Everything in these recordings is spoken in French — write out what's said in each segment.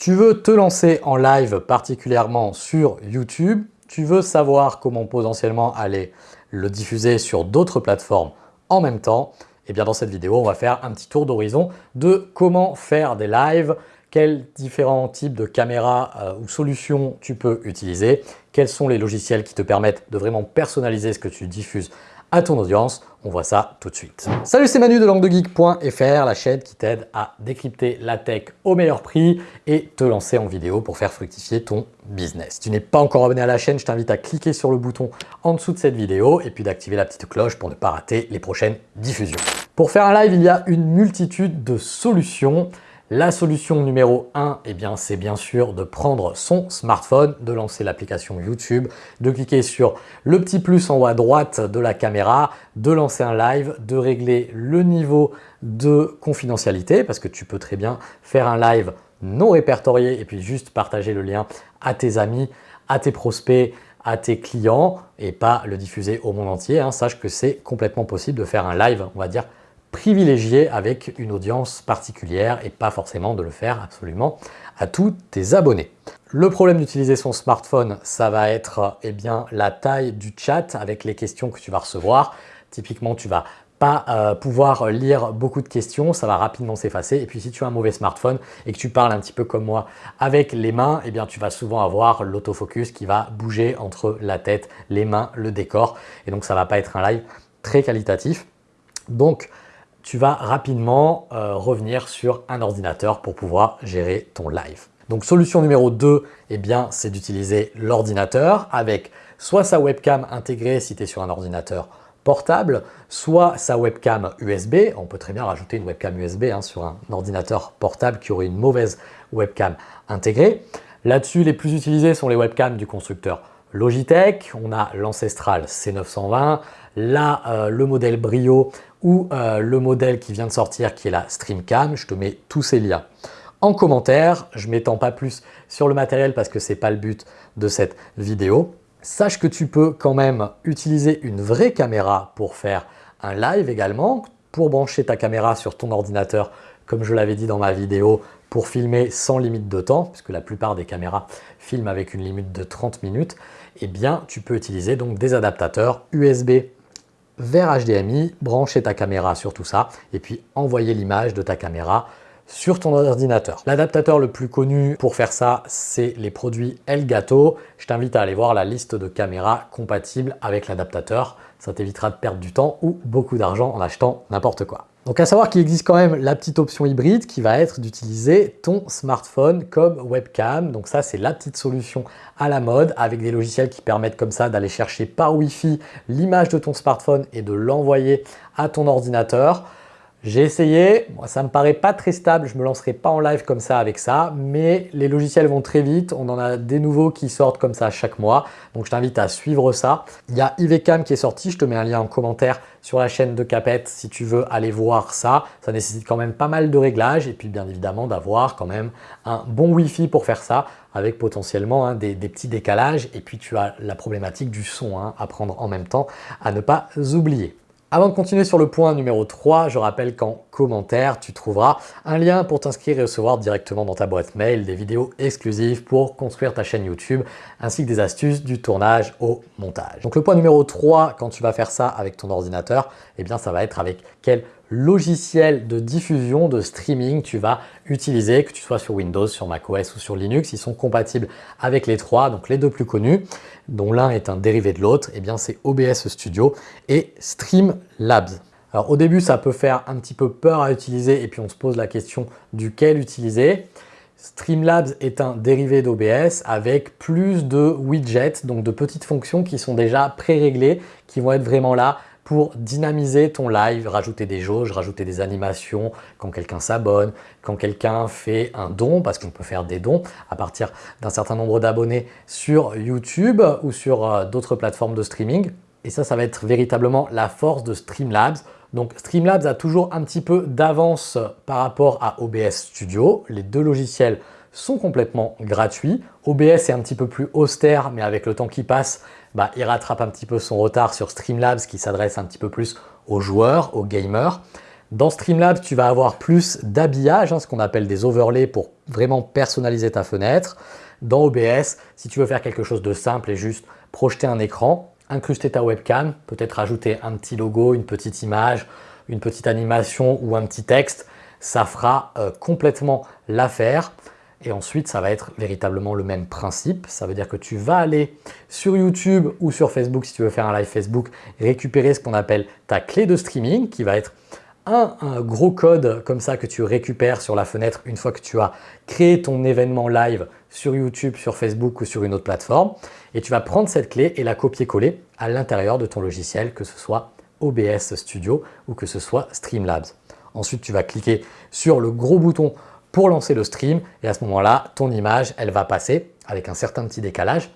Tu veux te lancer en live particulièrement sur YouTube, tu veux savoir comment potentiellement aller le diffuser sur d'autres plateformes en même temps, et eh bien dans cette vidéo, on va faire un petit tour d'horizon de comment faire des lives, quels différents types de caméras euh, ou solutions tu peux utiliser, quels sont les logiciels qui te permettent de vraiment personnaliser ce que tu diffuses à ton audience. On voit ça tout de suite. Salut, c'est Manu de languedegeek.fr, la chaîne qui t'aide à décrypter la tech au meilleur prix et te lancer en vidéo pour faire fructifier ton business. Si tu n'es pas encore abonné à la chaîne, je t'invite à cliquer sur le bouton en dessous de cette vidéo et puis d'activer la petite cloche pour ne pas rater les prochaines diffusions. Pour faire un live, il y a une multitude de solutions. La solution numéro 1, eh bien, c'est bien sûr de prendre son smartphone, de lancer l'application YouTube, de cliquer sur le petit plus en haut à droite de la caméra, de lancer un live, de régler le niveau de confidentialité parce que tu peux très bien faire un live non répertorié et puis juste partager le lien à tes amis, à tes prospects, à tes clients et pas le diffuser au monde entier. Hein. Sache que c'est complètement possible de faire un live, on va dire, privilégié avec une audience particulière et pas forcément de le faire absolument à tous tes abonnés. Le problème d'utiliser son smartphone, ça va être eh bien, la taille du chat avec les questions que tu vas recevoir. Typiquement, tu vas pas euh, pouvoir lire beaucoup de questions, ça va rapidement s'effacer. Et puis si tu as un mauvais smartphone et que tu parles un petit peu comme moi avec les mains, eh bien tu vas souvent avoir l'autofocus qui va bouger entre la tête, les mains, le décor. Et donc ça va pas être un live très qualitatif. Donc tu vas rapidement euh, revenir sur un ordinateur pour pouvoir gérer ton live. Donc solution numéro 2, eh bien, c'est d'utiliser l'ordinateur avec soit sa webcam intégrée si tu es sur un ordinateur portable, soit sa webcam USB. On peut très bien rajouter une webcam USB hein, sur un ordinateur portable qui aurait une mauvaise webcam intégrée. Là-dessus, les plus utilisés sont les webcams du constructeur Logitech. On a l'ancestral C920, là euh, le modèle Brio ou euh, le modèle qui vient de sortir qui est la Streamcam. Je te mets tous ces liens en commentaire. Je ne m'étends pas plus sur le matériel parce que ce n'est pas le but de cette vidéo. Sache que tu peux quand même utiliser une vraie caméra pour faire un live également, pour brancher ta caméra sur ton ordinateur, comme je l'avais dit dans ma vidéo, pour filmer sans limite de temps, puisque la plupart des caméras filment avec une limite de 30 minutes, eh bien tu peux utiliser donc des adaptateurs USB vers HDMI, brancher ta caméra sur tout ça et puis envoyer l'image de ta caméra sur ton ordinateur. L'adaptateur le plus connu pour faire ça, c'est les produits Elgato. Je t'invite à aller voir la liste de caméras compatibles avec l'adaptateur. Ça t'évitera de perdre du temps ou beaucoup d'argent en achetant n'importe quoi. Donc à savoir qu'il existe quand même la petite option hybride qui va être d'utiliser ton smartphone comme webcam. Donc ça c'est la petite solution à la mode avec des logiciels qui permettent comme ça d'aller chercher par Wi-Fi l'image de ton smartphone et de l'envoyer à ton ordinateur. J'ai essayé, moi, ça me paraît pas très stable, je me lancerai pas en live comme ça avec ça, mais les logiciels vont très vite, on en a des nouveaux qui sortent comme ça chaque mois, donc je t'invite à suivre ça. Il y a IVCam qui est sorti, je te mets un lien en commentaire sur la chaîne de Capette si tu veux aller voir ça. Ça nécessite quand même pas mal de réglages et puis bien évidemment d'avoir quand même un bon Wi-Fi pour faire ça avec potentiellement hein, des, petits décalages. Et puis tu as la problématique du son hein, à prendre en même temps à ne pas oublier. Avant de continuer sur le point numéro 3, je rappelle qu'en commentaire, tu trouveras un lien pour t'inscrire et recevoir directement dans ta boîte mail des vidéos exclusives pour construire ta chaîne YouTube ainsi que des astuces du tournage au montage. Donc le point numéro 3, quand tu vas faire ça avec ton ordinateur, eh bien ça va être avec quel logiciel de diffusion, de streaming tu vas utiliser, que tu sois sur Windows, sur macOS ou sur Linux. Ils sont compatibles avec les trois, donc les deux plus connus, dont l'un est un dérivé de l'autre, et eh bien c'est OBS Studio et Streamlabs. Alors au début, ça peut faire un petit peu peur à utiliser et puis on se pose la question duquel utiliser? Streamlabs est un dérivé d'OBS avec plus de widgets, donc de petites fonctions qui sont déjà pré-réglées, qui vont être vraiment là pour dynamiser ton live, rajouter des jauges, rajouter des animations quand quelqu'un s'abonne, quand quelqu'un fait un don, parce qu'on peut faire des dons à partir d'un certain nombre d'abonnés sur YouTube ou sur euh, d'autres plateformes de streaming. Et ça, ça va être véritablement la force de Streamlabs. Donc Streamlabs a toujours un petit peu d'avance par rapport à OBS Studio. Les deux logiciels sont complètement gratuits. OBS est un petit peu plus austère, mais avec le temps qui passe, bah, il rattrape un petit peu son retard sur Streamlabs qui s'adresse un petit peu plus aux joueurs, aux gamers. Dans Streamlabs, tu vas avoir plus d'habillage, hein, ce qu'on appelle des overlays pour vraiment personnaliser ta fenêtre. Dans OBS, si tu veux faire quelque chose de simple et juste projeter un écran, incruster ta webcam, peut-être ajouter un petit logo, une petite image, une petite animation ou un petit texte, ça fera euh, complètement l'affaire. Et ensuite, ça va être véritablement le même principe. Ça veut dire que tu vas aller sur YouTube ou sur Facebook, si tu veux faire un live Facebook, récupérer ce qu'on appelle ta clé de streaming, qui va être un, gros code comme ça que tu récupères sur la fenêtre une fois que tu as créé ton événement live sur YouTube, sur Facebook ou sur une autre plateforme. Et tu vas prendre cette clé et la copier-coller à l'intérieur de ton logiciel, que ce soit OBS Studio ou que ce soit Streamlabs. Ensuite, tu vas cliquer sur le gros bouton pour lancer le stream et à ce moment-là, ton image, elle va passer avec un certain petit décalage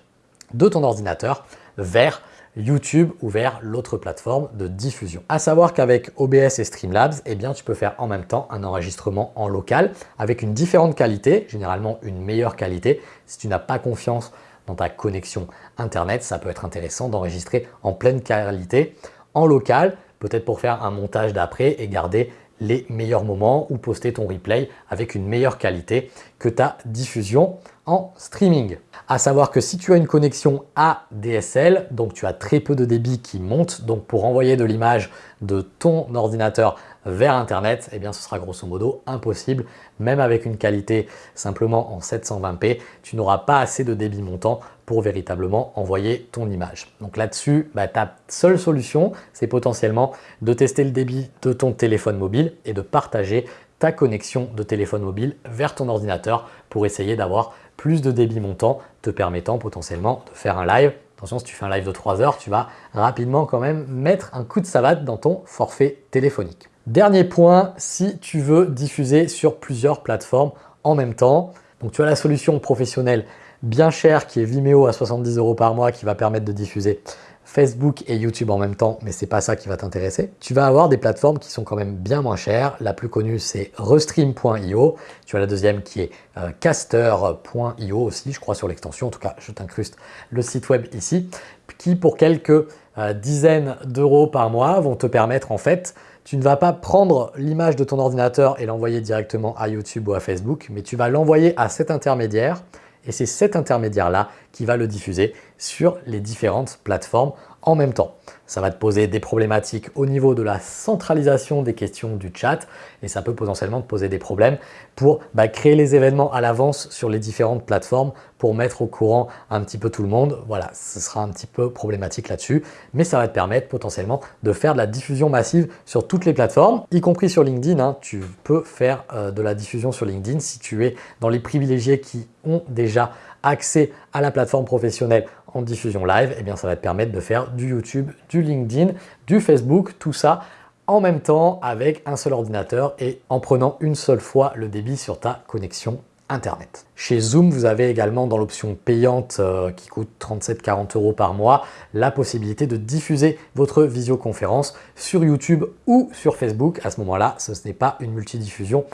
de ton ordinateur vers YouTube ou vers l'autre plateforme de diffusion. À savoir qu'avec OBS et Streamlabs, eh bien, tu peux faire en même temps un enregistrement en local avec une différente qualité, généralement une meilleure qualité. Si tu n'as pas confiance dans ta connexion Internet, ça peut être intéressant d'enregistrer en pleine qualité en local, peut-être pour faire un montage d'après et garder les meilleurs moments ou poster ton replay avec une meilleure qualité que ta diffusion en streaming. À savoir que si tu as une connexion ADSL, donc tu as très peu de débit qui monte, donc pour envoyer de l'image de ton ordinateur vers Internet, eh bien ce sera grosso modo impossible. Même avec une qualité simplement en 720p, tu n'auras pas assez de débit montant pour véritablement envoyer ton image. Donc là-dessus, bah, ta seule solution, c'est potentiellement de tester le débit de ton téléphone mobile et de partager ta connexion de téléphone mobile vers ton ordinateur pour essayer d'avoir plus de débit montant te permettant potentiellement de faire un live. Attention, si tu fais un live de 3 heures, tu vas rapidement quand même mettre un coup de savate dans ton forfait téléphonique. Dernier point, si tu veux diffuser sur plusieurs plateformes en même temps, donc tu as la solution professionnelle bien chère qui est Vimeo à 70 euros par mois qui va permettre de diffuser Facebook et YouTube en même temps, mais c'est pas ça qui va t'intéresser. Tu vas avoir des plateformes qui sont quand même bien moins chères. La plus connue, c'est Restream.io. Tu as la deuxième qui est euh, Caster.io aussi, je crois sur l'extension. En tout cas, je t'incruste le site web ici, qui pour quelques euh, dizaines d'euros par mois vont te permettre en fait tu ne vas pas prendre l'image de ton ordinateur et l'envoyer directement à YouTube ou à Facebook, mais tu vas l'envoyer à cet intermédiaire et c'est cet intermédiaire-là qui va le diffuser sur les différentes plateformes en même temps. Ça va te poser des problématiques au niveau de la centralisation des questions du chat et ça peut potentiellement te poser des problèmes pour bah, créer les événements à l'avance sur les différentes plateformes pour mettre au courant un petit peu tout le monde. Voilà, ce sera un petit peu problématique là-dessus, mais ça va te permettre potentiellement de faire de la diffusion massive sur toutes les plateformes, y compris sur LinkedIn. Hein. Tu peux faire euh, de la diffusion sur LinkedIn si tu es dans les privilégiés qui ont déjà accès à la plateforme professionnelle en diffusion live, et eh bien ça va te permettre de faire du YouTube, du LinkedIn, du Facebook, tout ça en même temps avec un seul ordinateur et en prenant une seule fois le débit sur ta connexion Internet. Chez Zoom, vous avez également dans l'option payante euh, qui coûte 37-40 euros par mois, la possibilité de diffuser votre visioconférence sur YouTube ou sur Facebook. À ce moment-là, ce n'est pas une multidiffusion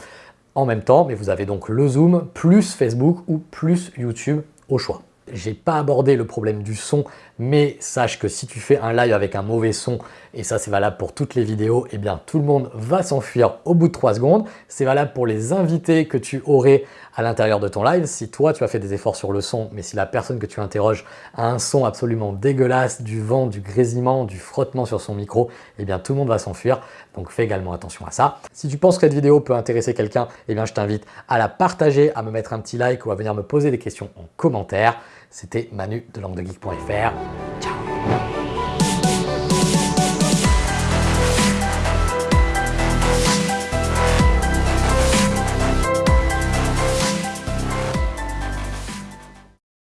en même temps, mais vous avez donc le Zoom plus Facebook ou plus YouTube au choix. J'ai pas abordé le problème du son, mais sache que si tu fais un live avec un mauvais son, et ça c'est valable pour toutes les vidéos, eh bien tout le monde va s'enfuir au bout de 3 secondes. C'est valable pour les invités que tu aurais à l'intérieur de ton live. Si toi tu as fait des efforts sur le son, mais si la personne que tu interroges a un son absolument dégueulasse, du vent, du grésillement, du frottement sur son micro, eh bien tout le monde va s'enfuir. Donc fais également attention à ça. Si tu penses que cette vidéo peut intéresser quelqu'un, eh bien je t'invite à la partager, à me mettre un petit like ou à venir me poser des questions en commentaire. C'était Manu de languedegeek.fr. Ciao